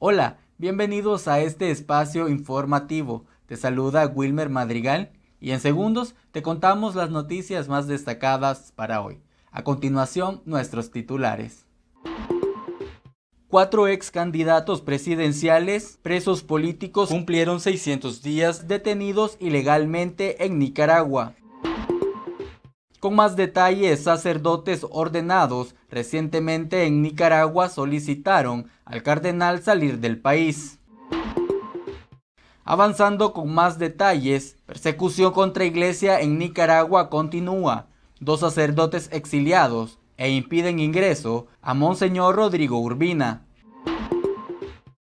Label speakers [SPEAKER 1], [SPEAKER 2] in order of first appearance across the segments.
[SPEAKER 1] Hola, bienvenidos a este espacio informativo. Te saluda Wilmer Madrigal y en segundos te contamos las noticias más destacadas para hoy. A continuación, nuestros titulares. Cuatro ex candidatos presidenciales presos políticos cumplieron 600 días detenidos ilegalmente en Nicaragua. Con más detalles, sacerdotes ordenados recientemente en Nicaragua solicitaron al cardenal salir del país. Avanzando con más detalles, persecución contra iglesia en Nicaragua continúa. Dos sacerdotes exiliados e impiden ingreso a Monseñor Rodrigo Urbina.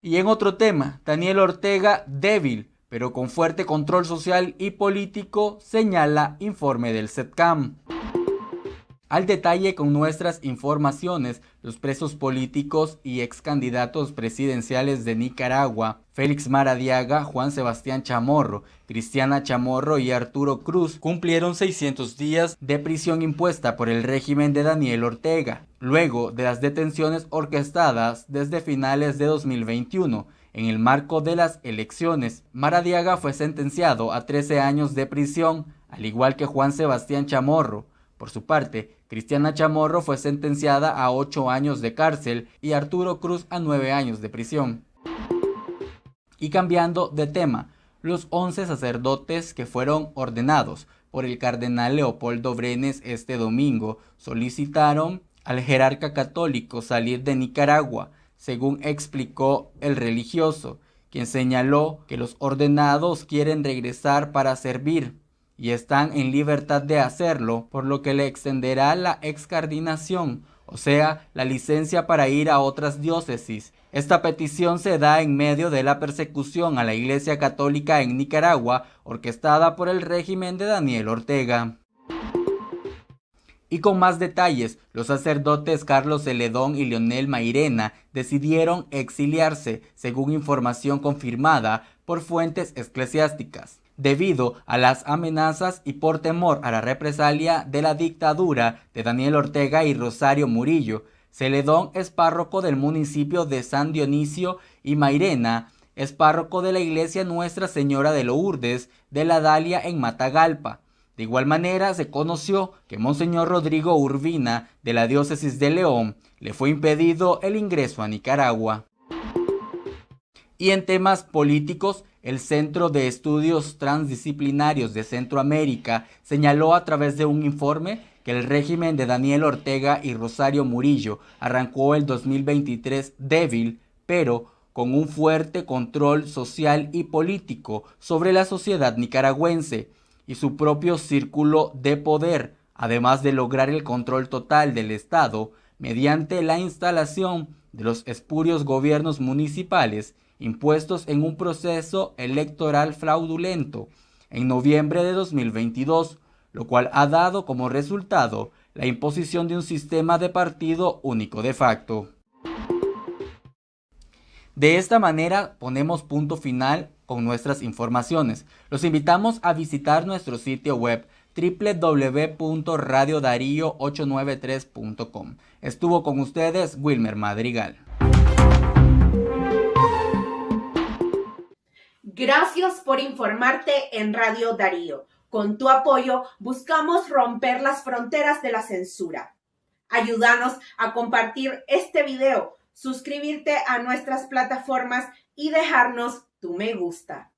[SPEAKER 1] Y en otro tema, Daniel Ortega débil, pero con fuerte control social y político, señala informe del SETCAM. Al detalle con nuestras informaciones, los presos políticos y ex candidatos presidenciales de Nicaragua, Félix Maradiaga, Juan Sebastián Chamorro, Cristiana Chamorro y Arturo Cruz, cumplieron 600 días de prisión impuesta por el régimen de Daniel Ortega, luego de las detenciones orquestadas desde finales de 2021. En el marco de las elecciones, Maradiaga fue sentenciado a 13 años de prisión, al igual que Juan Sebastián Chamorro. Por su parte, Cristiana Chamorro fue sentenciada a 8 años de cárcel y Arturo Cruz a 9 años de prisión. Y cambiando de tema, los 11 sacerdotes que fueron ordenados por el cardenal Leopoldo Brenes este domingo solicitaron al jerarca católico salir de Nicaragua, según explicó el religioso, quien señaló que los ordenados quieren regresar para servir y están en libertad de hacerlo, por lo que le extenderá la excardinación, o sea, la licencia para ir a otras diócesis. Esta petición se da en medio de la persecución a la Iglesia Católica en Nicaragua, orquestada por el régimen de Daniel Ortega. Y con más detalles, los sacerdotes Carlos Celedón y Leonel Mairena decidieron exiliarse, según información confirmada por fuentes eclesiásticas debido a las amenazas y por temor a la represalia de la dictadura de Daniel Ortega y Rosario Murillo. Celedón es párroco del municipio de San Dionisio y Mairena es párroco de la iglesia Nuestra Señora de Lourdes de la Dalia en Matagalpa. De igual manera se conoció que Monseñor Rodrigo Urbina de la diócesis de León le fue impedido el ingreso a Nicaragua. Y en temas políticos, el Centro de Estudios Transdisciplinarios de Centroamérica señaló a través de un informe que el régimen de Daniel Ortega y Rosario Murillo arrancó el 2023 débil, pero con un fuerte control social y político sobre la sociedad nicaragüense y su propio círculo de poder, además de lograr el control total del Estado mediante la instalación de los espurios gobiernos municipales impuestos en un proceso electoral fraudulento en noviembre de 2022, lo cual ha dado como resultado la imposición de un sistema de partido único de facto. De esta manera ponemos punto final con nuestras informaciones. Los invitamos a visitar nuestro sitio web www.radiodarío893.com. Estuvo con ustedes Wilmer Madrigal.
[SPEAKER 2] Gracias por informarte en Radio Darío. Con tu apoyo buscamos romper las fronteras de la censura. Ayúdanos a compartir este video, suscribirte a nuestras plataformas y dejarnos tu me gusta.